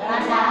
rasa